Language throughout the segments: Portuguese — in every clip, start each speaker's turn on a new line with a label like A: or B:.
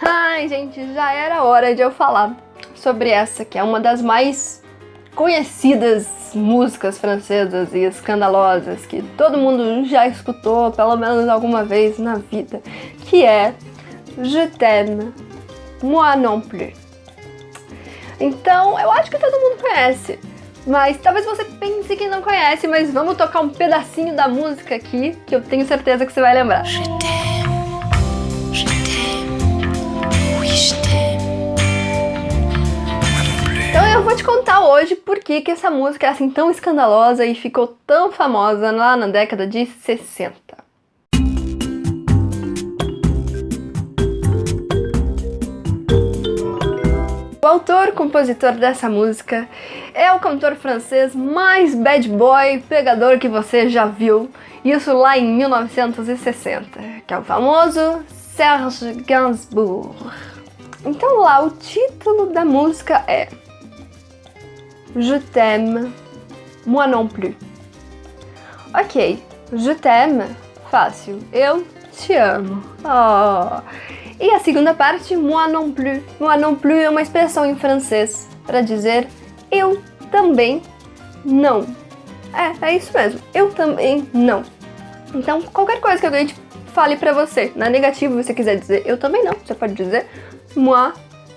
A: Ai, gente, já era hora de eu falar sobre essa, que é uma das mais conhecidas músicas francesas e escandalosas que todo mundo já escutou pelo menos alguma vez na vida, que é Je t'aime, moi non plus. Então, eu acho que todo mundo conhece, mas talvez você pense que não conhece, mas vamos tocar um pedacinho da música aqui, que eu tenho certeza que você vai lembrar. Je eu vou te contar hoje por que, que essa música é assim tão escandalosa e ficou tão famosa lá na década de 60. O autor, compositor dessa música é o cantor francês mais bad boy pegador que você já viu, isso lá em 1960, que é o famoso Serge Gainsbourg. Então lá, o título da música é Je t'aime, moi non plus. Ok, je t'aime, fácil, eu te amo. Oh. E a segunda parte, moi non plus. Moi non plus é uma expressão em francês para dizer eu também não. É, é isso mesmo, eu também não. Então, qualquer coisa que alguém te fale pra você, na negativa você quiser dizer eu também não, você pode dizer moi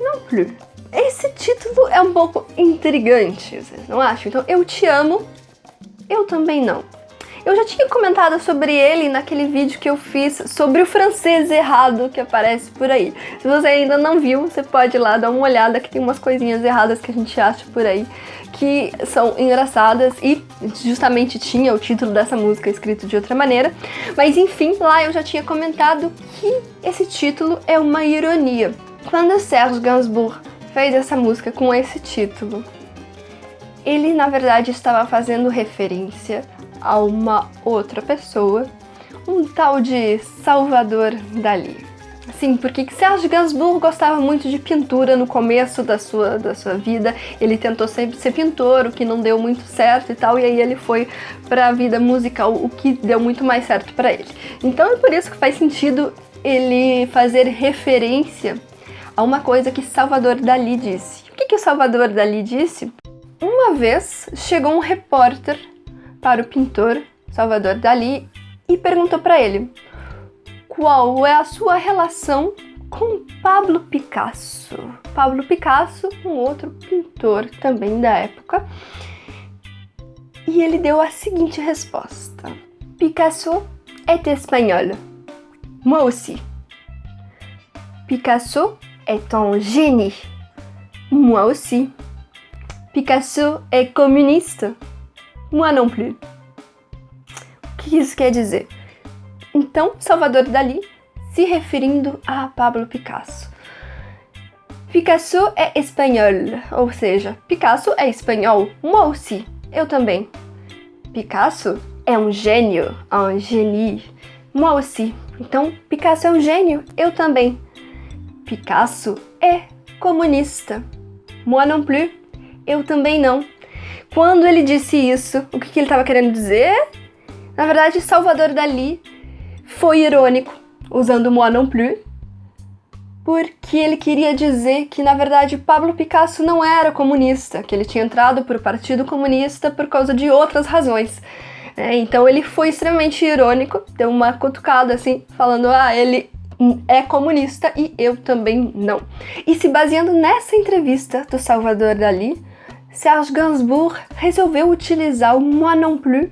A: non plus. Esse título é um pouco intrigante, vocês não acham? Então, eu te amo, eu também não. Eu já tinha comentado sobre ele naquele vídeo que eu fiz sobre o francês errado que aparece por aí. Se você ainda não viu, você pode ir lá dar uma olhada que tem umas coisinhas erradas que a gente acha por aí que são engraçadas e justamente tinha o título dessa música escrito de outra maneira. Mas enfim, lá eu já tinha comentado que esse título é uma ironia. Quando Serge Gainsbourg fez essa música com esse título, ele na verdade estava fazendo referência a uma outra pessoa, um tal de Salvador Dali. Sim, porque Serge Gainsbourg gostava muito de pintura no começo da sua, da sua vida. Ele tentou sempre ser pintor, o que não deu muito certo e tal, e aí ele foi para a vida musical, o que deu muito mais certo para ele. Então é por isso que faz sentido ele fazer referência a uma coisa que Salvador Dali disse. O que, que o Salvador Dali disse? Uma vez chegou um repórter para o pintor Salvador Dali e perguntou para ele qual é a sua relação com Pablo Picasso. Pablo Picasso, um outro pintor também da época. E ele deu a seguinte resposta. Picasso est espagnol. Moi aussi. Picasso un génie. Moi aussi. Picasso est communiste. Moi non plus. O que isso quer dizer? Então, Salvador Dali se referindo a Pablo Picasso. Picasso é espanhol, ou seja, Picasso é espanhol, moi aussi, eu também. Picasso é um gênio, un génie, moi aussi. Então, Picasso é um gênio, eu também. Picasso é comunista, moi non plus, eu também não. Quando ele disse isso, o que, que ele estava querendo dizer? Na verdade, Salvador Dali foi irônico, usando moi non plus, porque ele queria dizer que, na verdade, Pablo Picasso não era comunista, que ele tinha entrado para o Partido Comunista por causa de outras razões. É, então ele foi extremamente irônico, deu uma cutucada assim, falando, ah, ele é comunista e eu também não. E se baseando nessa entrevista do Salvador Dali, Serge Gainsbourg resolveu utilizar o Moi non plus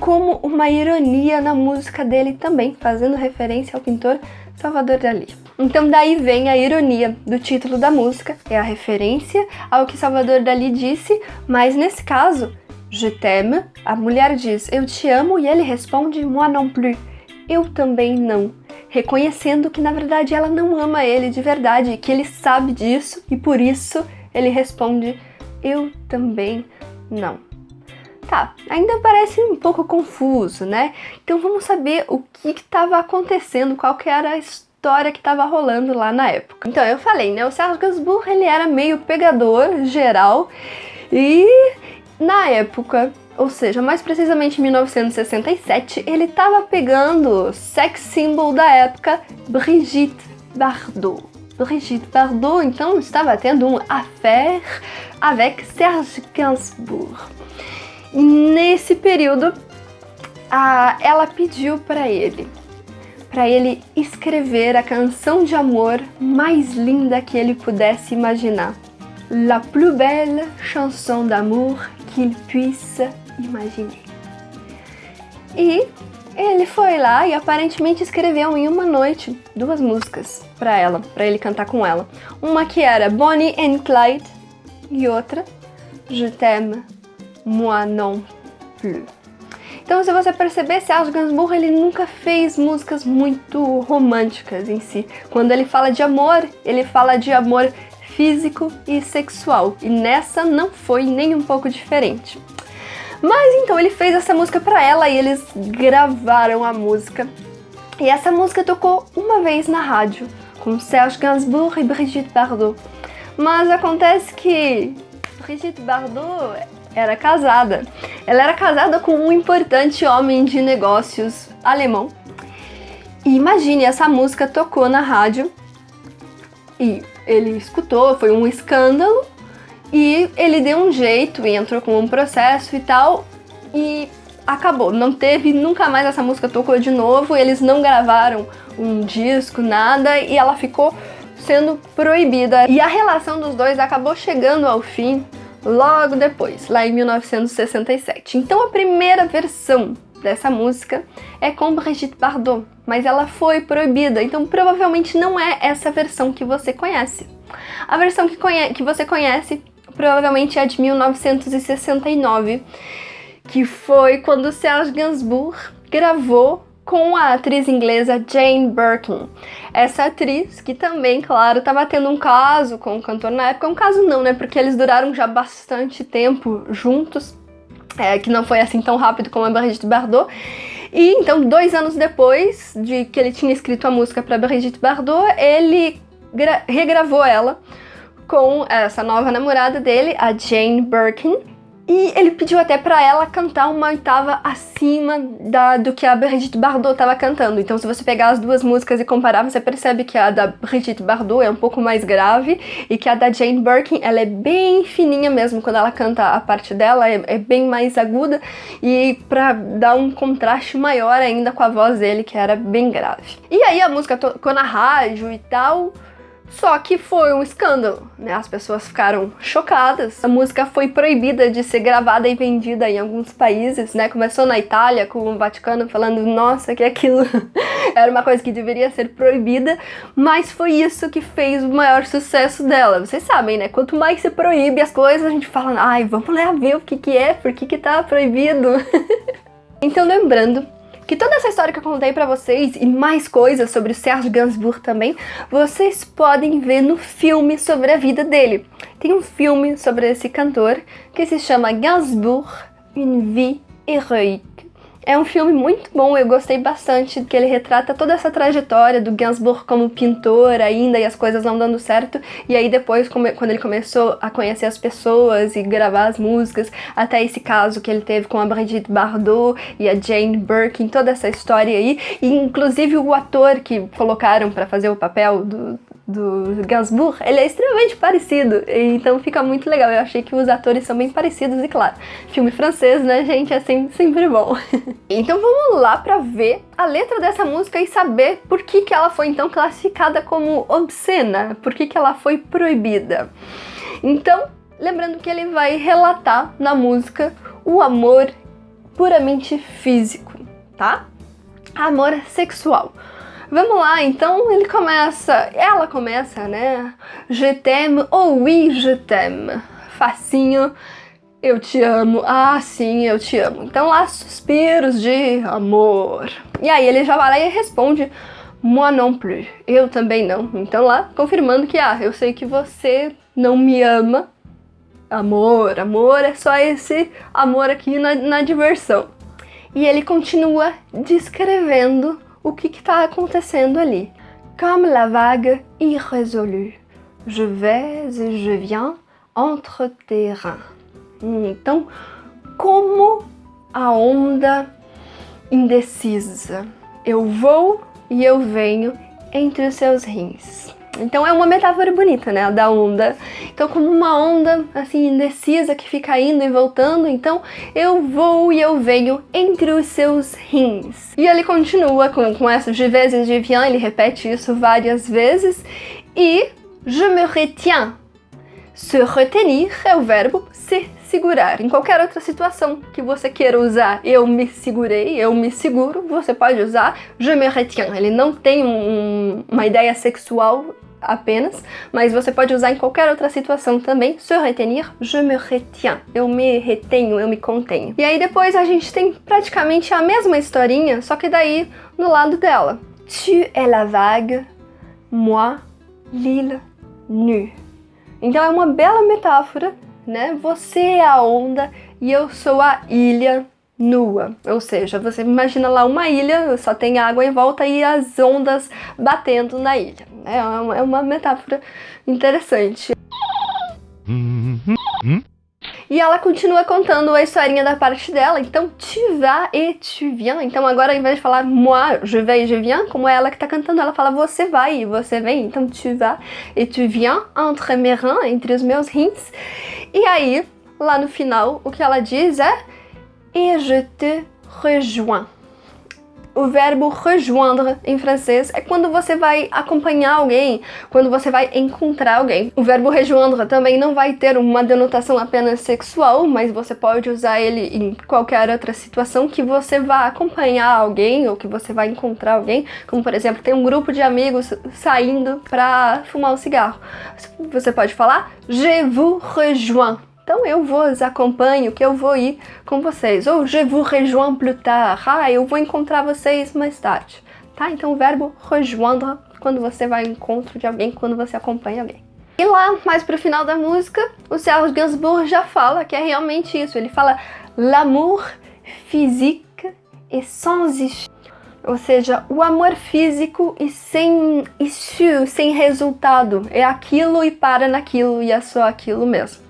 A: como uma ironia na música dele também, fazendo referência ao pintor Salvador Dali. Então daí vem a ironia do título da música, é a referência ao que Salvador Dali disse, mas nesse caso, Je t'aime, a mulher diz eu te amo e ele responde moi non plus, eu também não, reconhecendo que na verdade ela não ama ele de verdade, que ele sabe disso e por isso ele responde eu também não. Tá, ainda parece um pouco confuso, né? Então vamos saber o que estava acontecendo, qual que era a história que estava rolando lá na época. Então eu falei, né? O Serge Gainsbourg ele era meio pegador geral e na época, ou seja, mais precisamente em 1967, ele estava pegando sex symbol da época, Brigitte Bardot. Brigitte Bardot então estava tendo um affaire avec Serge Gainsbourg. Nesse período, a, ela pediu para ele, para ele escrever a canção de amor mais linda que ele pudesse imaginar. La plus belle chanson d'amour qu'il puisse imaginer. E ele foi lá e aparentemente escreveu em uma noite duas músicas para ela, para ele cantar com ela. Uma que era Bonnie and Clyde e outra Je t'aime, moi non plus. Então, se você perceber, Serge Gainsbourg ele nunca fez músicas muito românticas em si. Quando ele fala de amor, ele fala de amor físico e sexual. E nessa não foi nem um pouco diferente. Mas então ele fez essa música para ela e eles gravaram a música. E essa música tocou uma vez na rádio, com Serge Gainsbourg e Brigitte Bardot. Mas acontece que Brigitte Bardot era casada. Ela era casada com um importante homem de negócios alemão. E imagine, essa música tocou na rádio e ele escutou, foi um escândalo e ele deu um jeito e entrou com um processo e tal, e acabou. Não teve, nunca mais essa música tocou de novo, eles não gravaram um disco, nada, e ela ficou sendo proibida. E a relação dos dois acabou chegando ao fim logo depois, lá em 1967. Então a primeira versão dessa música é com Brigitte Bardot, mas ela foi proibida, então provavelmente não é essa versão que você conhece. A versão que, conhe que você conhece provavelmente é de 1969, que foi quando Serge Gainsbourg gravou com a atriz inglesa Jane Birkin. Essa atriz, que também, claro, estava tendo um caso com o cantor na época, um caso não, né, porque eles duraram já bastante tempo juntos, é, que não foi assim tão rápido como a Brigitte Bardot, e então, dois anos depois de que ele tinha escrito a música para Brigitte Bardot, ele regravou ela com essa nova namorada dele, a Jane Birkin, e ele pediu até para ela cantar uma oitava acima da, do que a Brigitte Bardot estava cantando. Então se você pegar as duas músicas e comparar, você percebe que a da Brigitte Bardot é um pouco mais grave e que a da Jane Birkin, ela é bem fininha mesmo quando ela canta a parte dela, é, é bem mais aguda e para dar um contraste maior ainda com a voz dele, que era bem grave. E aí a música tocou na rádio e tal, só que foi um escândalo, né? As pessoas ficaram chocadas. A música foi proibida de ser gravada e vendida em alguns países, né? Começou na Itália, com o Vaticano falando, nossa, que aquilo era uma coisa que deveria ser proibida, mas foi isso que fez o maior sucesso dela. Vocês sabem, né? Quanto mais se proíbe as coisas, a gente fala, ai, vamos lá ver o que que é, por que que tá proibido. então, lembrando que toda essa história que eu contei pra vocês e mais coisas sobre o Serge Gainsbourg também, vocês podem ver no filme sobre a vida dele. Tem um filme sobre esse cantor que se chama Gainsbourg, Une vie héroïque. É um filme muito bom, eu gostei bastante, que ele retrata toda essa trajetória do Gainsbourg como pintor ainda e as coisas não dando certo, e aí depois, quando ele começou a conhecer as pessoas e gravar as músicas, até esse caso que ele teve com a Brigitte Bardot e a Jane Birkin, toda essa história aí, e inclusive o ator que colocaram para fazer o papel do, do Gainsbourg, ele é extremamente parecido, então fica muito legal. Eu achei que os atores são bem parecidos e claro, filme francês, né, gente, é sempre, sempre bom. então vamos lá pra ver a letra dessa música e saber por que, que ela foi então classificada como obscena, por que, que ela foi proibida. Então, lembrando que ele vai relatar na música o amor puramente físico, tá? Amor sexual. Vamos lá, então ele começa, ela começa, né? Je t'aime, oh oui, je t'aime. Facinho, eu te amo, ah sim, eu te amo. Então lá, suspiros de amor. E aí ele já vai lá e responde, moi non plus, eu também não. Então lá, confirmando que, ah, eu sei que você não me ama. Amor, amor é só esse amor aqui na, na diversão. E ele continua descrevendo o que está acontecendo ali. Comme la vague irrésolue, je vais et je viens entre tes reins. Então, como a onda indecisa, eu vou e eu venho entre os seus rins. Então é uma metáfora bonita, né, da onda. Então como uma onda, assim, indecisa, que fica indo e voltando, então eu vou e eu venho entre os seus rins. E ele continua com, com essa de vezes de viens, ele repete isso várias vezes, e je me retiens. Se retenir é o verbo se segurar. Em qualquer outra situação que você queira usar eu me segurei, eu me seguro, você pode usar je me retiens. Ele não tem um, uma ideia sexual apenas, mas você pode usar em qualquer outra situação também. Se retenir, je me retiens. Eu me retenho, eu me contenho. E aí depois a gente tem praticamente a mesma historinha, só que daí no lado dela. Tu es la vague, moi l'île nue. Então é uma bela metáfora, né? Você é a onda e eu sou a ilha nua. Ou seja, você imagina lá uma ilha, só tem água em volta e as ondas batendo na ilha. É uma, é uma metáfora interessante. E ela continua contando a historinha da parte dela, então tu vas et tu viens. Então agora ao invés de falar moi, je vais et je viens, como é ela que tá cantando, ela fala você vai e você vem. Então tu vas et tu viens entre mes reins, entre os meus rins. E aí, lá no final, o que ela diz é et je te rejoins. O verbo rejoindre em francês é quando você vai acompanhar alguém, quando você vai encontrar alguém. O verbo rejoindre também não vai ter uma denotação apenas sexual, mas você pode usar ele em qualquer outra situação que você vá acompanhar alguém ou que você vai encontrar alguém, como por exemplo, tem um grupo de amigos saindo para fumar um cigarro. Você pode falar Je vous rejoins então eu vos acompanho, que eu vou ir com vocês. Ou je vous rejoins plus tard. Ah, eu vou encontrar vocês mais tarde. Tá? Então o verbo rejoindre, quando você vai ao encontro de alguém, quando você acompanha alguém. E lá, mais pro final da música, o Serge Gainsbourg já fala que é realmente isso. Ele fala l'amour physique et sans issue. Ou seja, o amor físico e sem issue, sem resultado. É aquilo e para naquilo e é só aquilo mesmo.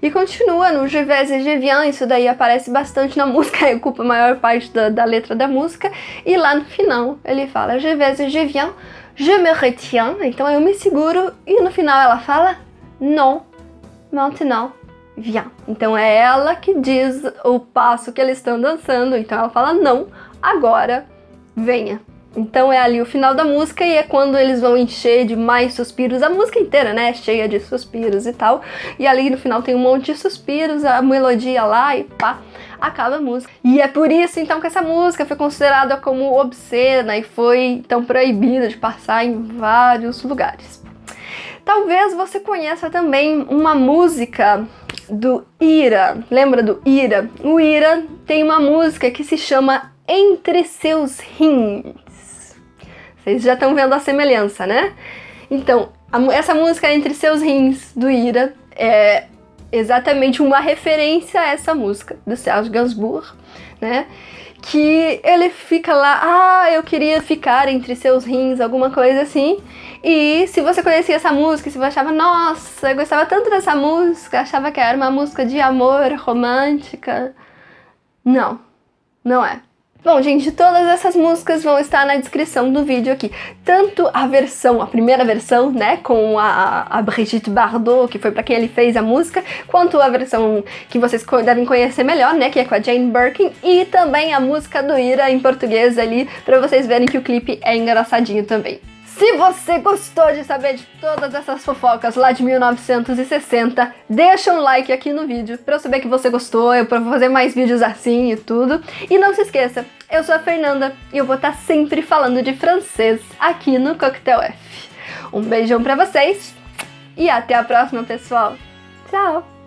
A: E continua no Je vais et je viens, isso daí aparece bastante na música, ocupa a maior parte da, da, letra da música. E lá no final ele fala Je vais et je viens, je me retiens, então eu me seguro. E no final ela fala Non, maintenant, viens. Então é ela que diz o passo que eles estão dançando, então ela fala não, agora venha. Então é ali o final da música e é quando eles vão encher de mais suspiros, a música inteira, né, cheia de suspiros e tal. E ali no final tem um monte de suspiros, a melodia lá e pá, acaba a música. E é por isso então que essa música foi considerada como obscena e foi então proibida de passar em vários lugares. Talvez você conheça também uma música do Ira. Lembra do Ira? O Ira tem uma música que se chama Entre Seus Rins. Vocês já estão vendo a semelhança, né? Então, a, essa música Entre Seus Rins, do Ira, é exatamente uma referência a essa música, do Serge Gainsbourg, né? Que ele fica lá, ah, eu queria ficar entre seus rins, alguma coisa assim. E se você conhecia essa música, se você achava, nossa, eu gostava tanto dessa música, achava que era uma música de amor, romântica. Não, não é. Bom, gente, todas essas músicas vão estar na descrição do vídeo aqui. Tanto a versão, a primeira versão, né, com a, a Brigitte Bardot, que foi pra quem ele fez a música, quanto a versão que vocês devem conhecer melhor, né, que é com a Jane Birkin, e também a música do Ira em português ali, pra vocês verem que o clipe é engraçadinho também. Se você gostou de saber de todas essas fofocas lá de 1960, deixa um like aqui no vídeo pra eu saber que você gostou, eu vou fazer mais vídeos assim e tudo. E não se esqueça, eu sou a Fernanda e eu vou estar sempre falando de francês aqui no Coquetel F. Um beijão pra vocês e até a próxima, pessoal. Tchau!